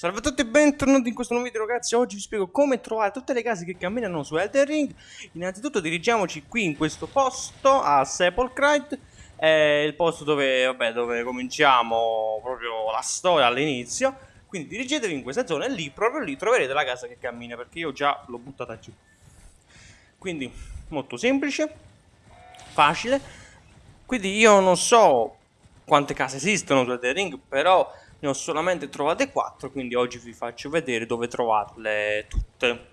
Salve a tutti e bentornati in questo nuovo video ragazzi, oggi vi spiego come trovare tutte le case che camminano su Elden Ring. Innanzitutto dirigiamoci qui in questo posto, a Sepulchrite. È il posto dove, vabbè, dove cominciamo proprio la storia all'inizio. Quindi dirigetevi in questa zona e lì, proprio lì, troverete la casa che cammina perché io già l'ho buttata giù. Quindi, molto semplice, facile. Quindi io non so quante case esistono su Elden Ring, però ne ho solamente trovate 4 quindi oggi vi faccio vedere dove trovarle tutte.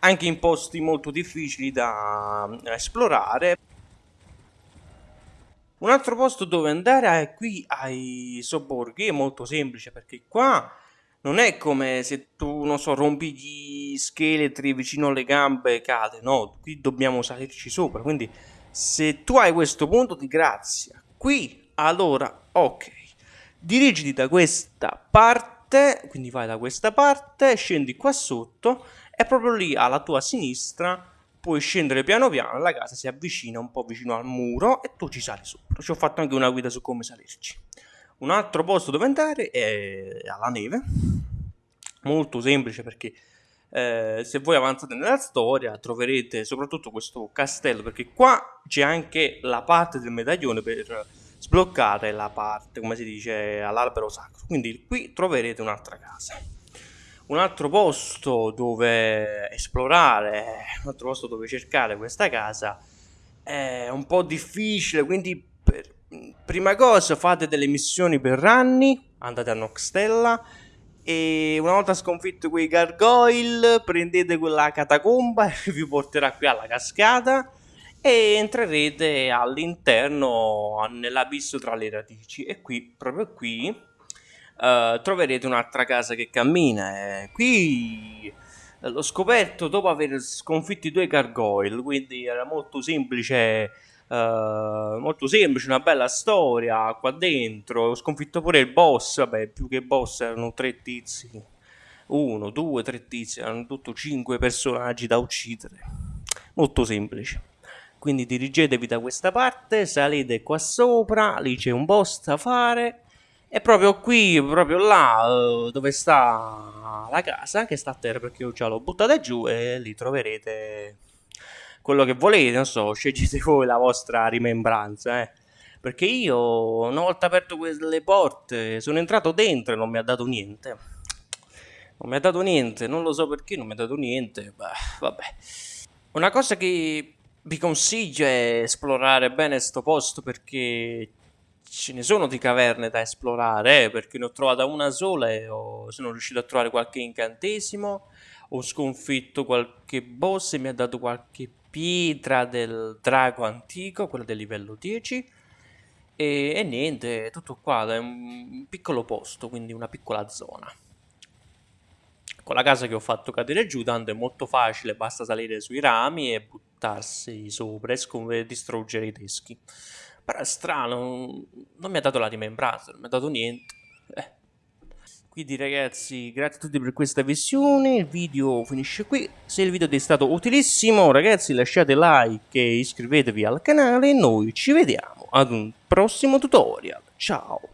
Anche in posti molto difficili da eh, esplorare. Un altro posto dove andare è qui ai sobborghi, è molto semplice perché qua non è come se tu, non so, rompi gli scheletri vicino alle gambe e cade, no, qui dobbiamo salirci sopra, quindi se tu hai questo punto di grazia qui, allora ok, dirigiti da questa parte, quindi vai da questa parte, scendi qua sotto e proprio lì alla tua sinistra puoi scendere piano piano, la casa si avvicina un po' vicino al muro e tu ci sali sopra. Ci ho fatto anche una guida su come salirci. Un altro posto dove andare è alla neve, molto semplice perché eh, se voi avanzate nella storia troverete soprattutto questo castello perché qua c'è anche la parte del medaglione per sbloccare la parte, come si dice, all'albero sacro. Quindi qui troverete un'altra casa. Un altro posto dove esplorare, un altro posto dove cercare questa casa è un po' difficile, quindi per, prima cosa fate delle missioni per ranni, andate a Noxtella e una volta sconfitto quei gargoyle prendete quella catacomba e vi porterà qui alla cascata e entrerete all'interno nell'abisso tra le radici. E qui proprio qui uh, troverete un'altra casa che cammina qui eh, l'ho scoperto dopo aver sconfitto i due gargoyle quindi era molto semplice uh, molto semplice una bella storia qua dentro. Ho sconfitto pure il boss vabbè più che boss erano tre tizi. Uno, due, tre tizi erano tutto cinque personaggi da uccidere. Molto semplice quindi dirigetevi da questa parte, salite qua sopra, lì c'è un boss da fare e proprio qui, proprio là eh, dove sta la casa, che sta a terra perché io già l'ho buttata giù e lì troverete quello che volete, non so, scegliete voi la vostra rimembranza, eh. Perché io, una volta aperto quelle porte, sono entrato dentro e non mi ha dato niente. Non mi ha dato niente, non lo so perché non mi ha dato niente, Beh, vabbè. Una cosa che vi consiglio è esplorare bene sto posto perché ce ne sono di caverne da esplorare, eh, perché ne ho trovata una sola e ho, sono riuscito a trovare qualche incantesimo, ho sconfitto qualche boss e mi ha dato qualche pietra del drago antico, quella del livello 10, e, e niente, tutto qua, è un piccolo posto, quindi una piccola zona. Con la casa che ho fatto cadere giù, tanto è molto facile, basta salire sui rami e buttarsi sopra e distruggere i teschi. Però è strano, non mi ha dato la rimembranza, non mi ha dato niente. Eh. Quindi ragazzi, grazie a tutti per questa visione, il video finisce qui. Se il video ti è stato utilissimo, ragazzi lasciate like e iscrivetevi al canale noi ci vediamo ad un prossimo tutorial. Ciao!